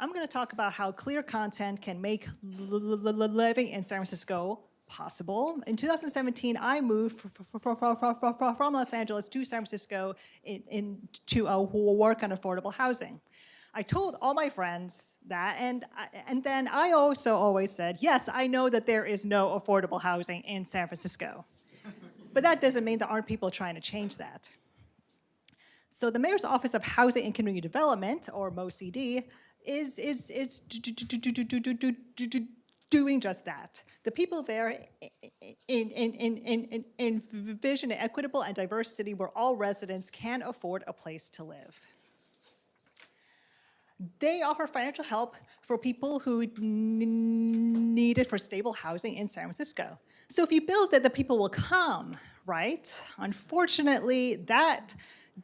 I'm going to talk about how clear content can make living in San Francisco possible. In 2017, I moved from Los Angeles to San Francisco in, in, to uh, work on affordable housing. I told all my friends that, and, and then I also always said, yes, I know that there is no affordable housing in San Francisco. but that doesn't mean there aren't people trying to change that. So the Mayor's Office of Housing and Community Development, or MOCD, is, is, is doing just that. The people there in, in, in, in, in vision equitable and diverse city where all residents can afford a place to live. They offer financial help for people who need it for stable housing in San Francisco. So if you build it, the people will come, right? Unfortunately, that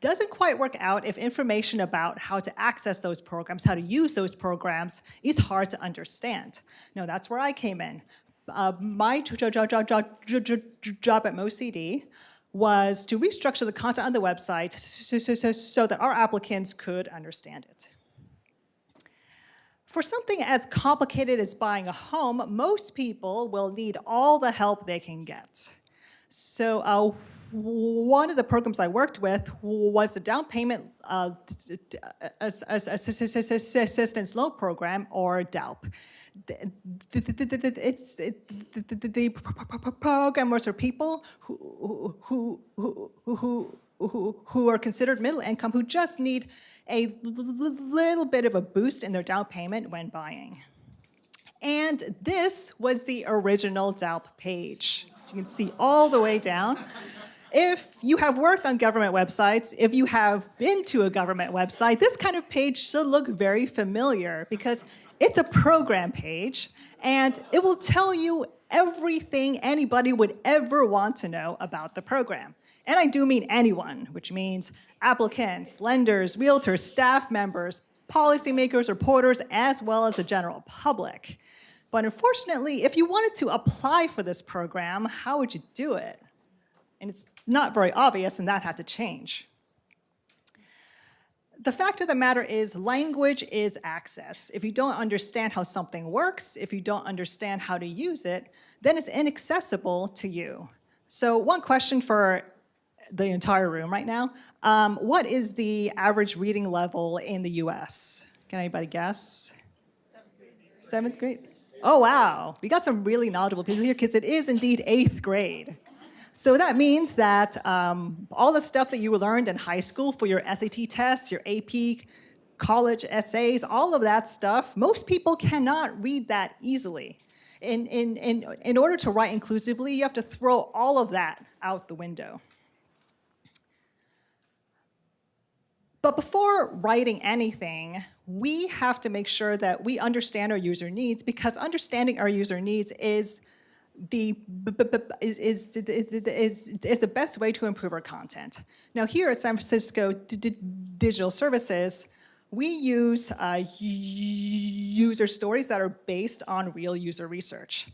doesn't quite work out if information about how to access those programs, how to use those programs is hard to understand. No, that's where I came in. Uh, my job, at MoCD was to restructure the content on the website so, so, so, so that our applicants could understand it. For something as complicated as buying a home, most people will need all the help they can get. So uh, one of the programs I worked with was the down payment uh, assistance loan program or DALP. It's the program was for people who who who who, who are considered middle income who just need a little bit of a boost in their down payment when buying. And this was the original DALP page. So you can see all the way down. If you have worked on government websites, if you have been to a government website, this kind of page should look very familiar because it's a program page and it will tell you everything anybody would ever want to know about the program. And I do mean anyone, which means applicants, lenders, realtors, staff members, policymakers, reporters, as well as the general public. But unfortunately, if you wanted to apply for this program, how would you do it? And it's not very obvious, and that had to change. The fact of the matter is language is access. If you don't understand how something works, if you don't understand how to use it, then it's inaccessible to you. So one question for the entire room right now, um, what is the average reading level in the US? Can anybody guess? Seventh grade. Oh, wow. We got some really knowledgeable people here because it is indeed eighth grade. So that means that um, all the stuff that you learned in high school for your SAT tests, your AP college essays, all of that stuff, most people cannot read that easily. In, in, in, in order to write inclusively, you have to throw all of that out the window. But before writing anything, we have to make sure that we understand our user needs because understanding our user needs is the is, is, is, is the best way to improve our content. Now here at San Francisco Digital Services, we use uh, user stories that are based on real user research.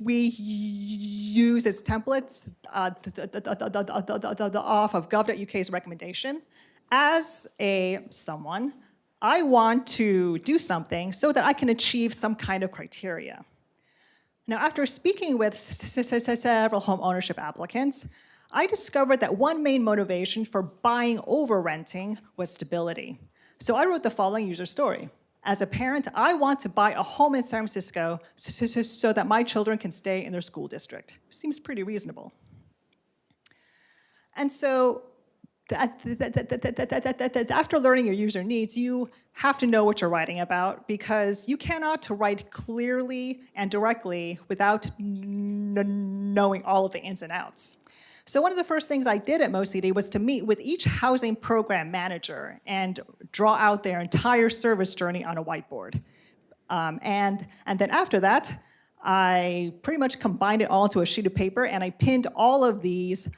We use as templates uh, the, off of gov.uk's recommendation. As a someone, I want to do something so that I can achieve some kind of criteria. Now, after speaking with several home ownership applicants, I discovered that one main motivation for buying over renting was stability. So I wrote the following user story. As a parent, I want to buy a home in San Francisco so, so, so that my children can stay in their school district. Seems pretty reasonable. And so that after learning your user needs, you have to know what you're writing about because you cannot write clearly and directly without knowing all of the ins and outs. So one of the first things I did at MoCD was to meet with each housing program manager and draw out their entire service journey on a whiteboard. Um, and, and then after that, I pretty much combined it all to a sheet of paper and I pinned all of these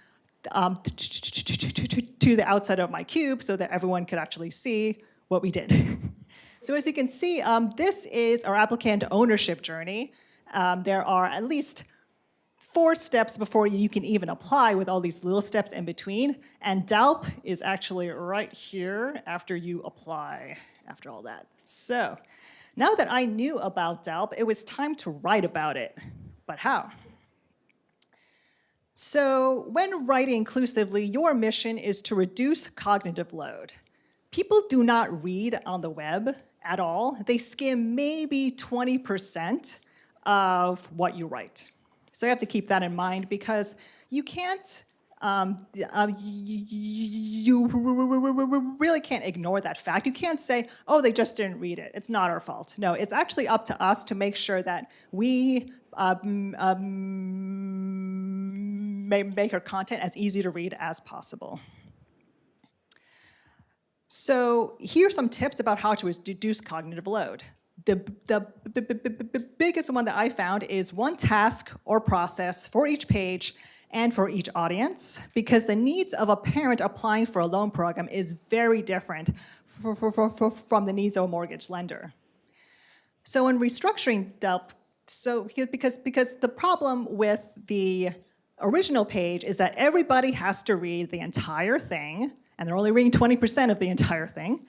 um, to the outside of my cube so that everyone could actually see what we did. so as you can see, um, this is our applicant ownership journey. Um, there are at least four steps before you can even apply with all these little steps in between. And DALP is actually right here after you apply, after all that. So now that I knew about DALP, it was time to write about it. But how? So when writing inclusively, your mission is to reduce cognitive load. People do not read on the web at all. They skim maybe 20% of what you write. So you have to keep that in mind because you can't, um, uh, you really can't ignore that fact. You can't say, oh, they just didn't read it. It's not our fault. No, it's actually up to us to make sure that we um, um, make our content as easy to read as possible. So here are some tips about how to reduce cognitive load the, the biggest one that I found is one task or process for each page and for each audience because the needs of a parent applying for a loan program is very different for, for, for, from the needs of a mortgage lender. So in restructuring DALP, so because, because the problem with the original page is that everybody has to read the entire thing and they're only reading 20% of the entire thing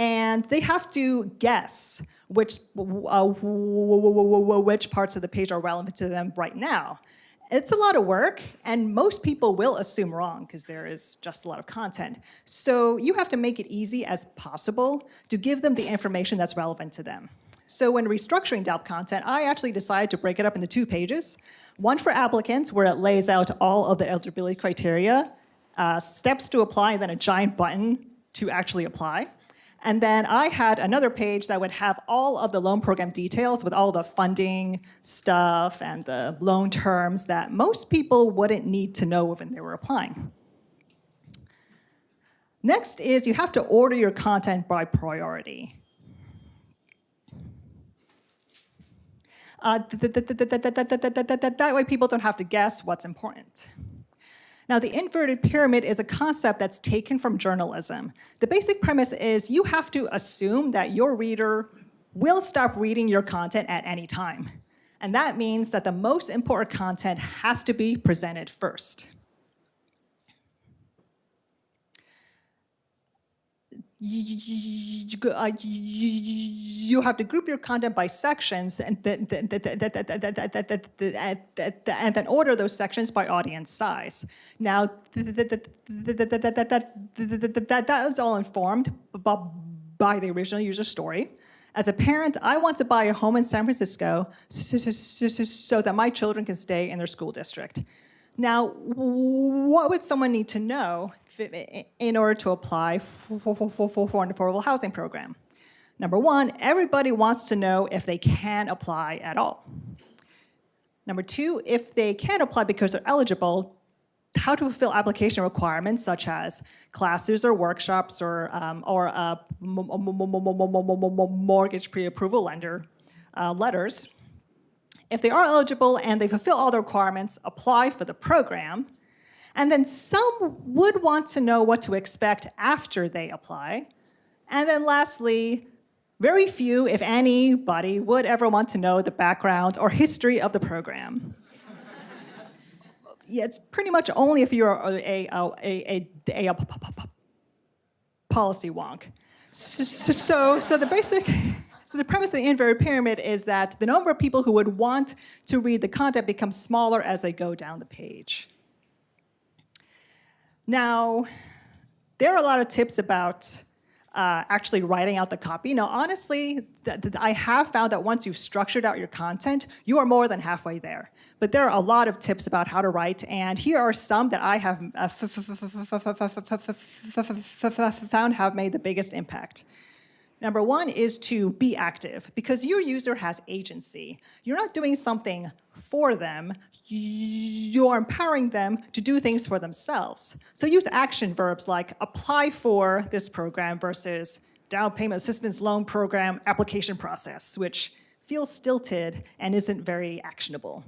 and they have to guess which, uh, which parts of the page are relevant to them right now. It's a lot of work, and most people will assume wrong because there is just a lot of content. So you have to make it easy as possible to give them the information that's relevant to them. So when restructuring DALP content, I actually decided to break it up into two pages. One for applicants, where it lays out all of the eligibility criteria, uh, steps to apply, and then a giant button to actually apply. And then I had another page that would have all of the loan program details with all the funding stuff and the loan terms that most people wouldn't need to know when they were applying. Next is you have to order your content by priority. Uh, that way people don't have to guess what's important. Now, the inverted pyramid is a concept that's taken from journalism. The basic premise is you have to assume that your reader will stop reading your content at any time. And that means that the most important content has to be presented first. You have to group your content by sections and then, and then order those sections by audience size. Now, that is all informed by the original user story. As a parent, I want to buy a home in San Francisco so that my children can stay in their school district. Now, what would someone need to know in order to apply for, for, for, for an affordable housing program. Number one, everybody wants to know if they can apply at all. Number two, if they can apply because they're eligible, how to fulfill application requirements such as classes or workshops or, um, or mortgage pre-approval lender uh, letters. If they are eligible and they fulfill all the requirements, apply for the program. And then some would want to know what to expect after they apply. And then lastly, very few, if anybody, would ever want to know the background or history of the program. yeah, it's pretty much only if you're a, a, a, a, a policy wonk. So, so, so the basic, so the premise of the inverted pyramid is that the number of people who would want to read the content becomes smaller as they go down the page. Now, there are a lot of tips about uh, actually writing out the copy. Now, honestly, I have found that once you've structured out your content, you are more than halfway there. But there are a lot of tips about how to write, and here are some that I have found have made the biggest impact. Number one is to be active because your user has agency. You're not doing something for them, you're empowering them to do things for themselves. So use action verbs like apply for this program versus down payment assistance loan program application process, which feels stilted and isn't very actionable.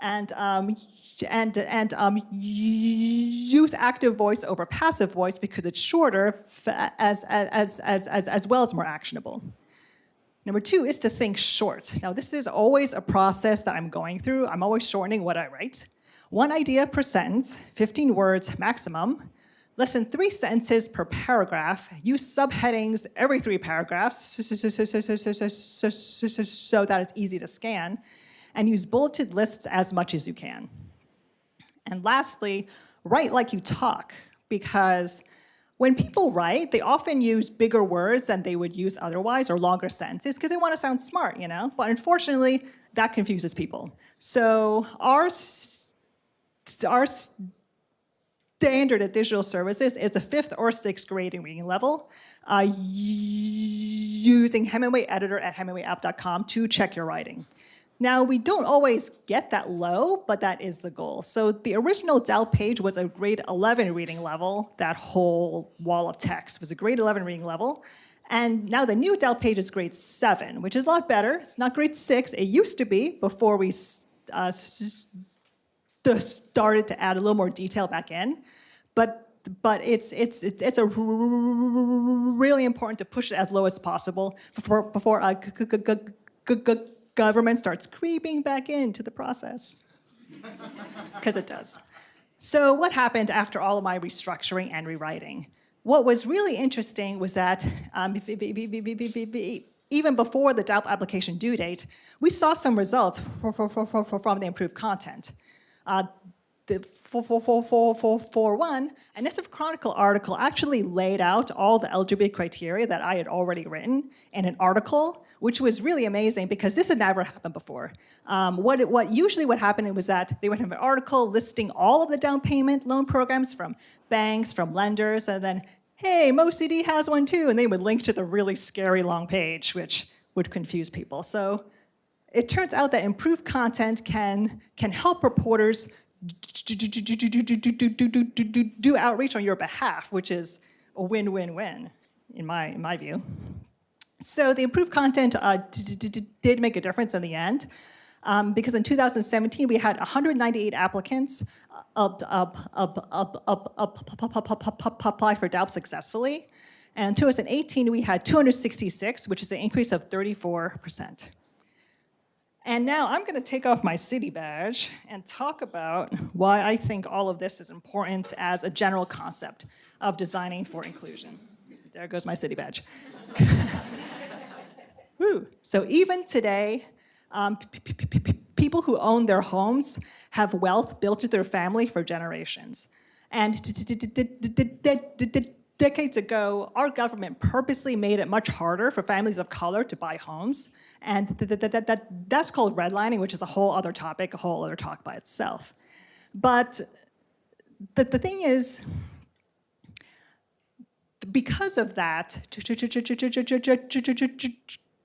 And um, and, and um, use active voice over passive voice because it's shorter as, as, as, as, as well as more actionable. Number two is to think short. Now, this is always a process that I'm going through. I'm always shortening what I write. One idea per sentence, 15 words maximum, less than three sentences per paragraph, use subheadings every three paragraphs so that it's easy to scan, and use bulleted lists as much as you can. And lastly, write like you talk, because when people write, they often use bigger words than they would use otherwise or longer sentences because they want to sound smart, you know? But unfortunately, that confuses people. So our, our standard of digital services is a fifth or sixth grade reading level uh, using Hemingway Editor at hemingwayapp.com to check your writing. Now, we don't always get that low, but that is the goal. So the original DALP page was a grade 11 reading level. That whole wall of text was a grade 11 reading level. And now the new DALP page is grade 7, which is a lot better. It's not grade 6. It used to be before we uh, started to add a little more detail back in. But but it's it's it's, it's a really important to push it as low as possible before before uh, government starts creeping back into the process. Because it does. So what happened after all of my restructuring and rewriting? What was really interesting was that um, even before the DALP application due date, we saw some results for, for, for, from the improved content. Uh, the 441, and this Chronicle article actually laid out all the eligibility criteria that I had already written in an article, which was really amazing because this had never happened before. Um, what, it, what usually what happened was that they would have an article listing all of the down payment loan programs from banks, from lenders, and then, hey, MoCD has one too, and they would link to the really scary long page, which would confuse people. So it turns out that improved content can, can help reporters do outreach on your behalf, which is a win-win-win in my, in my view. So the improved content uh, did make a difference in the end. Um, because in 2017 we had 198 applicants apply for DALP successfully. And in 2018 we had 266, which is an increase of 34 percent. And now I'm going to take off my city badge and talk about why I think all of this is important as a general concept of designing for inclusion. There goes my city badge. Woo. So even today, um, people who own their homes have wealth built to their family for generations. And decades ago, our government purposely made it much harder for families of color to buy homes. And th th th that, that's called redlining, which is a whole other topic, a whole other talk by itself. But the, the thing is, because of that,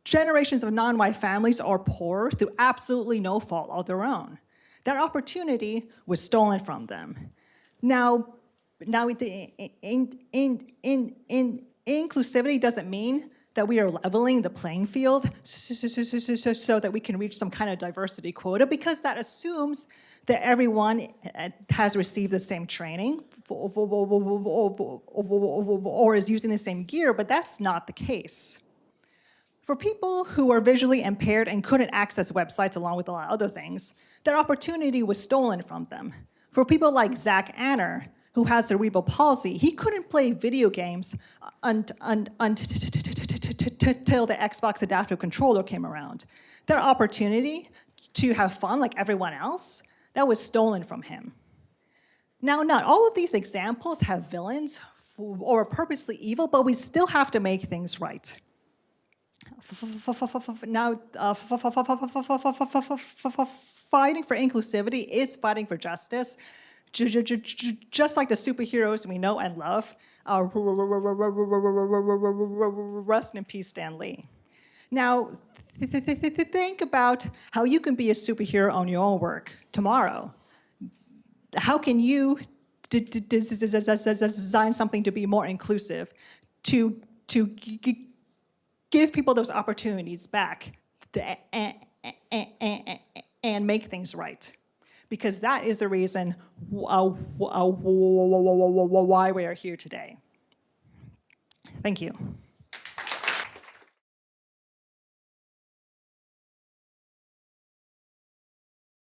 generations of non-white families are poor through absolutely no fault of their own. That opportunity was stolen from them. Now, now, the in, in, in, in, inclusivity doesn't mean that we are leveling the playing field so, so, so, so, that we can reach some kind of diversity quota because that assumes that everyone has received the same training or is using the same gear, but that's not the case. For people who are visually impaired and couldn't access websites along with a lot of other things, their opportunity was stolen from them. For people like Zach Anner, who has cerebral palsy, he couldn't play video games until the Xbox adaptive controller came around. Their opportunity to have fun like everyone else, that was stolen from him. Now, not all of these examples have villains or are purposely evil, but we still have to make things right. Now, fighting for inclusivity is fighting for justice, just like the superheroes we know and love, uh, rest in peace, Stan Lee. Now, think about how you can be a superhero on your own work tomorrow. How can you design something to be more inclusive, to, to give people those opportunities back and make things right? Because that is the reason uh, why we are here today. Thank you.